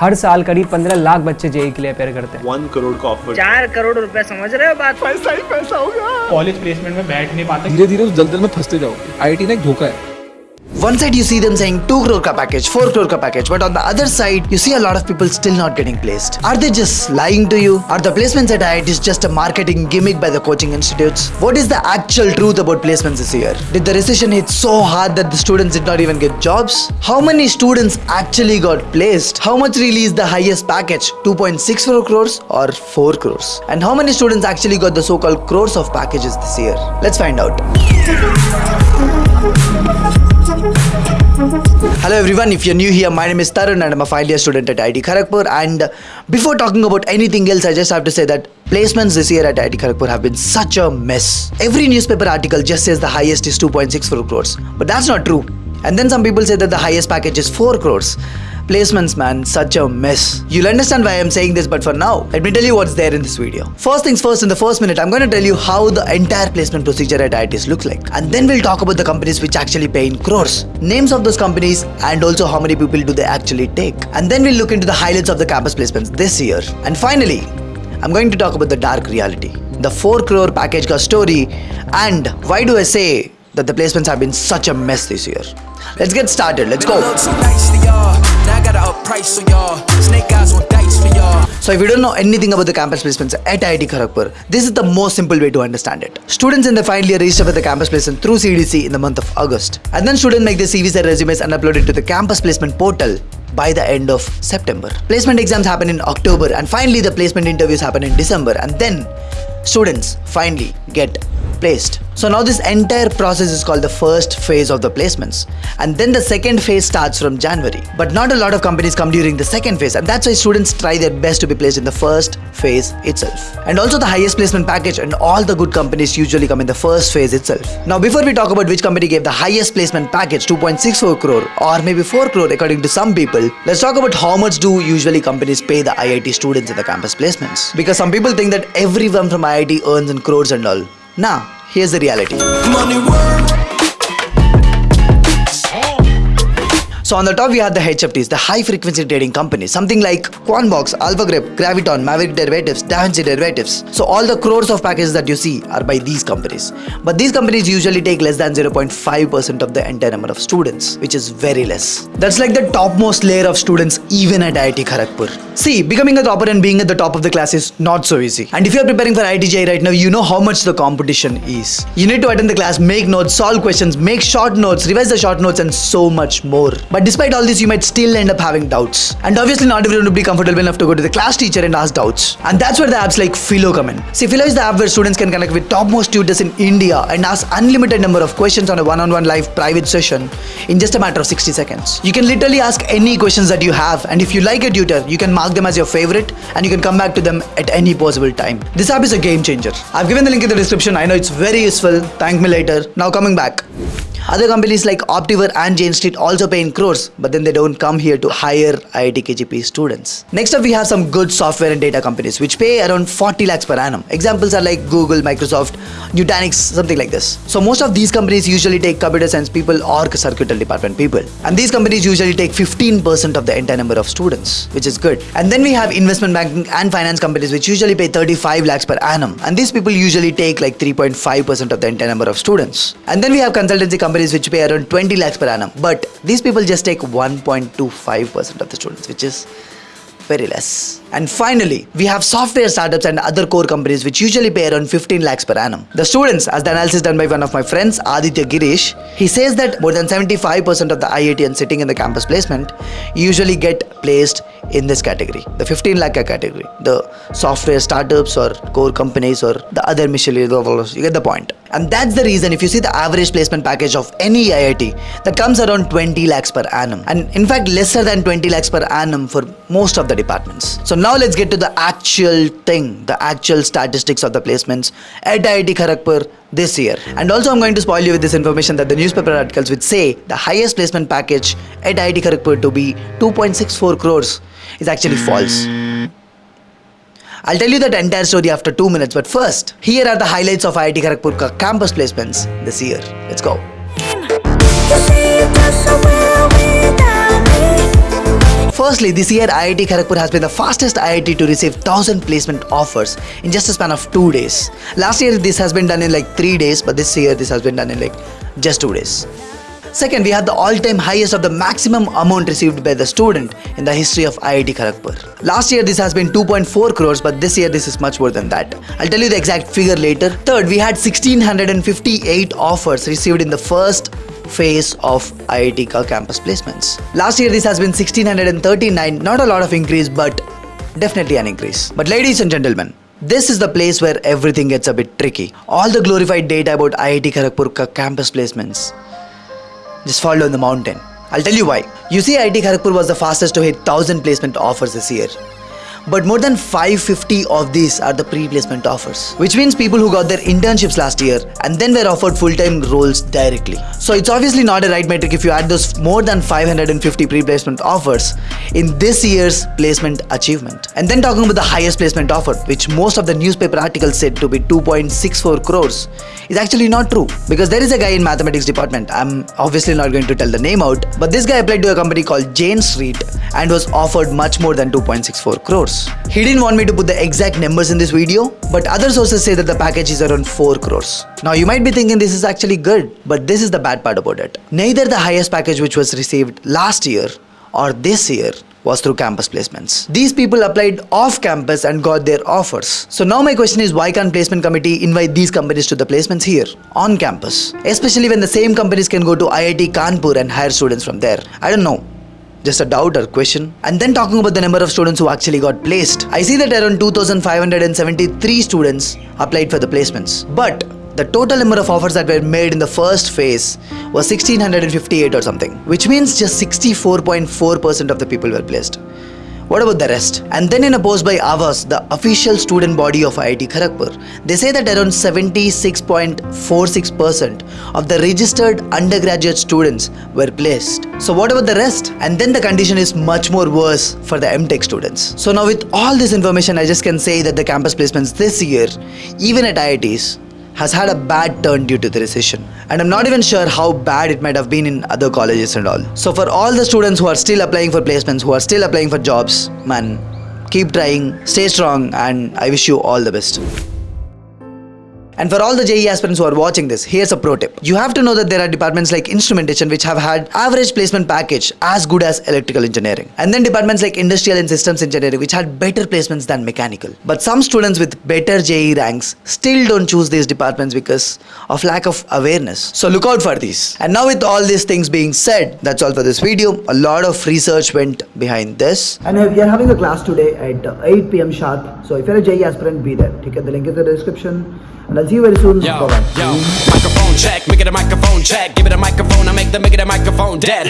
हर साल करीब पंद्रह लाख बच्चे जेई के लिए अपेयर करते हैं। वन करोड़ का ऑफ़र चार करोड़ रुपए समझ रहे हो बात? पैसा ही पैसा होगा। कॉलेज प्लेसमेंट में बैठ नहीं पाते। धीरे धीरे उस दलदल में फंसते जाओगे आई ना एक धोखा है। One side you see them saying 2 crore ka package, 4 crore ka package, but on the other side you see a lot of people still not getting placed. Are they just lying to you? Are the placements at IIT is just a marketing gimmick by the coaching institutes? What is the actual truth about placements this year? Did the recession hit so hard that the students did not even get jobs? How many students actually got placed? How much really is the highest package? 2.64 crores or 4 crores? And how many students actually got the so-called crores of packages this year? Let's find out. Hello everyone, if you're new here, my name is Tarun and I'm a final year student at IIT Kharagpur. And uh, before talking about anything else, I just have to say that placements this year at IIT Kharagpur have been such a mess. Every newspaper article just says the highest is 2.64 crores, but that's not true. And then some people say that the highest package is 4 crores. Placements, man, such a mess. You'll understand why I'm saying this, but for now, let me tell you what's there in this video. First things first, in the first minute, I'm going to tell you how the entire placement procedure at IITs looks like. And then we'll talk about the companies which actually pay in crores, names of those companies, and also how many people do they actually take. And then we'll look into the highlights of the campus placements this year. And finally, I'm going to talk about the dark reality, the 4 crore package ka story, and why do I say that the placements have been such a mess this year. Let's get started. Let's go. Look too nice for y'all. Now I gotta up price on y'all. Snake eyes on dice for y'all. So if you don't know anything about the campus placements at IIT Kharagpur, this is the most simple way to understand it. Students in the final year register for the campus placement through CDC in the month of August. And then students make their CVs and resumes and upload it to the campus placement portal by the end of September. Placement exams happen in October and finally the placement interviews happen in December and then students finally get placed. So now this entire process is called the first phase of the placements and then the second phase starts from January. But not a lot of companies come during the second phase and that's why students try their best to be placed in the first phase itself. And also the highest placement package and all the good companies usually come in the first phase itself. Now before we talk about which company gave the highest placement package 2.64 crore or maybe 4 crore according to some people, let's talk about how much do usually companies pay the IIT students in the campus placements. Because some people think that everyone from IIT earns in crores and all. Nah, here's the reality. So on the top we have the HFTs, the high frequency trading companies, something like QuantBox, AlphaGrep, Graviton, Maverick Derivatives, DaVinci Derivatives. So all the crores of packages that you see are by these companies. But these companies usually take less than 0.5% of the entire number of students, which is very less. That's like the topmost layer of students even at IIT Kharagpur. See, becoming a topper and being at the top of the class is not so easy. And if you're preparing for IITJ right now, you know how much the competition is. You need to attend the class, make notes, solve questions, make short notes, revise the short notes and so much more. But despite all this, you might still end up having doubts. And obviously not everyone will be comfortable enough to go to the class teacher and ask doubts. And that's where the apps like Filo come in. See, Filo is the app where students can connect with topmost tutors in India and ask unlimited number of questions on a one-on-one live private session in just a matter of 60 seconds. You can literally ask any questions that you have and if you like a tutor, you can mark them as your favorite and you can come back to them at any possible time. This app is a game changer. I've given the link in the description. I know it's very useful. Thank me later. Now coming back. Other companies like Optiver and Jane Street also pay in crores, but then they don't come here to hire IIT KGP students. Next up, we have some good software and data companies which pay around 40 lakhs per annum. Examples are like Google, Microsoft, Nutanix, something like this. So most of these companies usually take computer science people or circuitry department people. And these companies usually take 15% of the entire number of students, which is good. And then we have investment banking and finance companies which usually pay 35 lakhs per annum. And these people usually take like 3.5% of the entire number of students. And then we have consultancy companies which pay around 20 lakhs per annum. But these people just take 1.25% of the students, which is very less. And finally, we have software startups and other core companies which usually pay around 15 lakhs per annum. The students, as the analysis done by one of my friends, Aditya Girish, he says that more than 75% of the IITians sitting in the campus placement usually get placed in this category, the 15 lakh category, the software startups or core companies or the other miscellaneous, you get the point. And that's the reason if you see the average placement package of any IIT, that comes around 20 lakhs per annum. And in fact, lesser than 20 lakhs per annum for most of the departments. So now let's get to the actual thing, the actual statistics of the placements at IIT Kharagpur this year. And also I'm going to spoil you with this information that the newspaper articles which say the highest placement package at IIT Kharagpur to be 2.64 crores is actually false. I'll tell you that entire story after 2 minutes but first, here are the highlights of IIT Kharagpur campus placements this year. Let's go. Firstly, this year IIT Kharagpur has been the fastest IIT to receive 1000 placement offers in just a span of 2 days. Last year this has been done in like 3 days, but this year this has been done in like just 2 days. Second, we had the all-time highest of the maximum amount received by the student in the history of IIT Kharagpur. Last year this has been 2.4 crores, but this year this is much more than that. I'll tell you the exact figure later. Third, we had 1658 offers received in the first phase of IIT Ka campus placements. Last year this has been 1639, not a lot of increase, but definitely an increase. But ladies and gentlemen, this is the place where everything gets a bit tricky. All the glorified data about IIT Kharagpur campus placements just fall down the mountain. I'll tell you why. You see, IIT Kharagpur was the fastest to hit 1000 placement offers this year. But more than 550 of these are the pre-placement offers, which means people who got their internships last year and then were offered full-time roles directly. So it's obviously not a right metric if you add those more than 550 pre-placement offers in this year's placement achievement. And then talking about the highest placement offer, which most of the newspaper articles said to be 2.64 crores, is actually not true because there is a guy in mathematics department. I'm obviously not going to tell the name out, but this guy applied to a company called Jane Street and was offered much more than 2.64 crores. He didn't want me to put the exact numbers in this video, but other sources say that the package is around 4 crores. Now you might be thinking this is actually good, but this is the bad part about it. Neither the highest package which was received last year or this year was through campus placements. These people applied off campus and got their offers. So now my question is why can't placement committee invite these companies to the placements here on campus? Especially when the same companies can go to IIT Kanpur and hire students from there. I don't know just a doubt or question. And then talking about the number of students who actually got placed. I see that around 2573 students applied for the placements. But the total number of offers that were made in the first phase was 1658 or something, which means just 64.4% of the people were placed. What about the rest? And then in a post by Awaaz, the official student body of IIT Kharagpur, they say that around 76.46% of the registered undergraduate students were placed. So what about the rest? And then the condition is much more worse for the MTech students. So now with all this information, I just can say that the campus placements this year, even at IITs, has had a bad turn due to the recession. And I'm not even sure how bad it might have been in other colleges and all. So for all the students who are still applying for placements, who are still applying for jobs, man, keep trying, stay strong, and I wish you all the best. And for all the JEE aspirants who are watching this, here's a pro tip. You have to know that there are departments like instrumentation which have had average placement package as good as electrical engineering. And then departments like industrial and systems engineering which had better placements than mechanical. But some students with better JEE ranks still don't choose these departments because of lack of awareness. So look out for these. And now with all these things being said, that's all for this video. A lot of research went behind this. And we are having a class today at uh, 8 pm sharp. So if you're a JEE aspirant, be there. Okay, the link is in the description. And I'll see you very soon. Yo, yo, microphone check, make it a microphone check. Give it a microphone, I make the make it a microphone dead.